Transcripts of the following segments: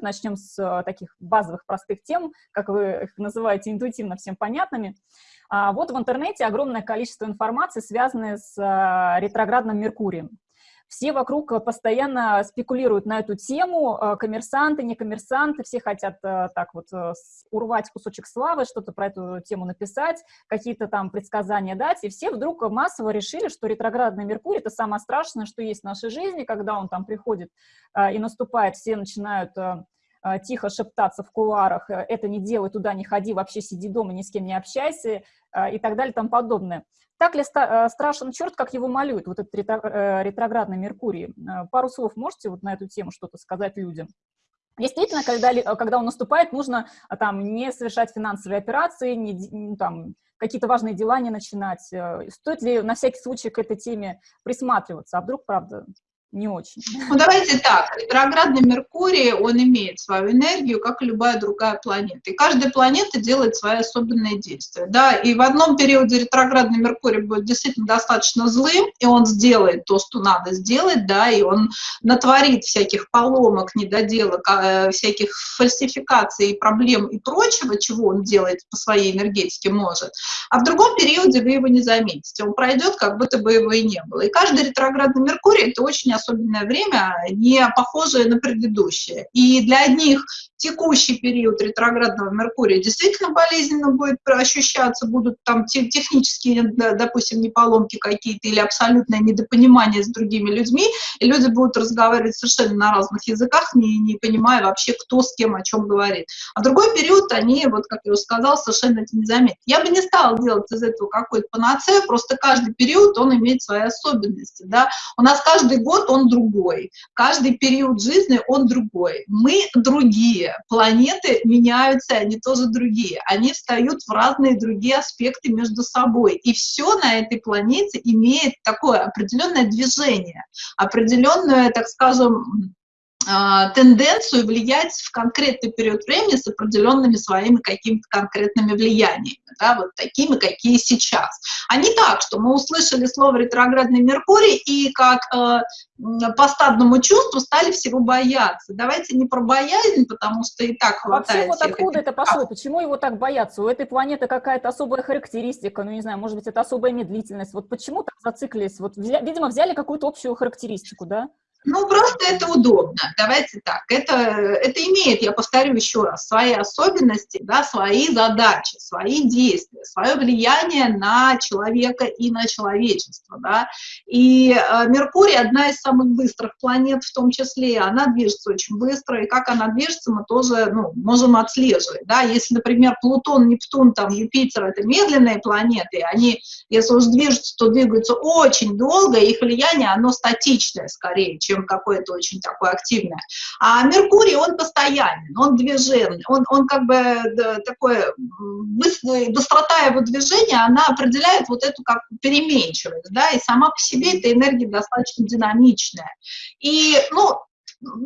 Начнем с э, таких базовых простых тем, как вы их называете, интуитивно всем понятными. А, вот в интернете огромное количество информации, связанной с э, ретроградным Меркурием. Все вокруг э, постоянно спекулируют на эту тему, э, коммерсанты, не коммерсанты, все хотят э, так вот урвать кусочек славы, что-то про эту тему написать, какие-то там предсказания дать, и все вдруг массово решили, что ретроградный Меркурий — это самое страшное, что есть в нашей жизни, когда он там приходит и наступает, все начинают тихо шептаться в кулуарах, это не делай, туда не ходи, вообще сиди дома, ни с кем не общайся и так далее и тому подобное. Так ли э, страшен черт, как его малюют, вот этот э, ретроградный Меркурий? Э, пару слов можете вот на эту тему что-то сказать людям? Действительно, когда, когда он наступает, нужно там не совершать финансовые операции, не, там, какие-то важные дела не начинать. Стоит ли на всякий случай к этой теме присматриваться? А вдруг, правда, не очень. Ну, давайте так. Ретроградный Меркурий, он имеет свою энергию, как и любая другая планета. И каждая планета делает свои особенные действия. Да? И в одном периоде ретроградный Меркурий будет действительно достаточно злым, и он сделает то, что надо сделать, да, и он натворит всяких поломок, недоделок, а, всяких фальсификаций, проблем и прочего, чего он делает по своей энергетике может. А в другом периоде вы его не заметите. Он пройдет, как будто бы его и не было. И каждый ретроградный Меркурий — это очень особенное время, не похожее на предыдущее. И для одних текущий период ретроградного Меркурия действительно болезненно будет ощущаться, будут там технические, допустим, неполомки какие-то или абсолютное недопонимание с другими людьми, и люди будут разговаривать совершенно на разных языках, не, не понимая вообще, кто с кем о чем говорит. А в другой период они, вот как я уже сказала, совершенно это не заметят. Я бы не стала делать из этого какой-то панацею, просто каждый период, он имеет свои особенности, да. У нас каждый год он другой, каждый период жизни он другой. Мы другие, планеты меняются, они тоже другие. Они встают в разные другие аспекты между собой. И все на этой планете имеет такое определенное движение, определенную, так скажем, тенденцию влиять в конкретный период времени с определенными своими какими-то конкретными влияниями, да, вот такими, какие сейчас. А не так, что мы услышали слово «ретроградный Меркурий» и как э, по стадному чувству стали всего бояться. Давайте не про боязнь, потому что и так хватает. Вообще, вот откуда это пошло? Почему его так боятся? У этой планеты какая-то особая характеристика, ну, не знаю, может быть, это особая медлительность. Вот почему так зациклились? Вот, видимо, взяли какую-то общую характеристику, да? Ну, просто это удобно. Давайте так. Это, это имеет, я повторю еще раз, свои особенности, да, свои задачи, свои действия, свое влияние на человека и на человечество. Да. И э, Меркурий одна из самых быстрых планет, в том числе, она движется очень быстро, и как она движется, мы тоже ну, можем отслеживать. Да. Если, например, Плутон, Нептун, там, Юпитер — это медленные планеты, они, если уж движутся, то двигаются очень долго, их влияние, оно статичное скорее, чем какое-то очень такое активное. А Меркурий, он постоянен, он движенный, он, он как бы да, такое, быстрота его движения, она определяет вот эту как переменчивость, да, и сама по себе эта энергия достаточно динамичная. И, ну,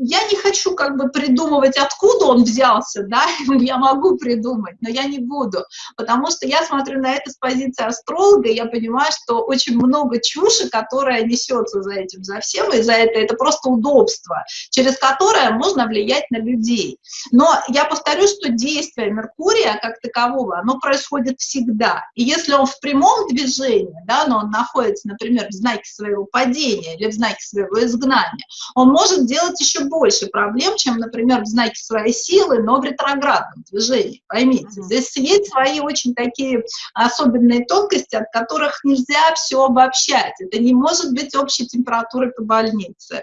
я не хочу как бы придумывать, откуда он взялся, да, я могу придумать, но я не буду, потому что я смотрю на это с позиции астролога, и я понимаю, что очень много чуши, которая несется за этим, за всем, и за это это просто удобство, через которое можно влиять на людей. Но я повторю, что действие Меркурия как такового, оно происходит всегда, и если он в прямом движении, да, но он находится, например, в знаке своего падения или в знаке своего изгнания, он может делать еще больше проблем, чем, например, в знаке своей силы, но в ретроградном движении, поймите. Здесь есть свои очень такие особенные тонкости, от которых нельзя все обобщать. Это не может быть общей температурой по больнице.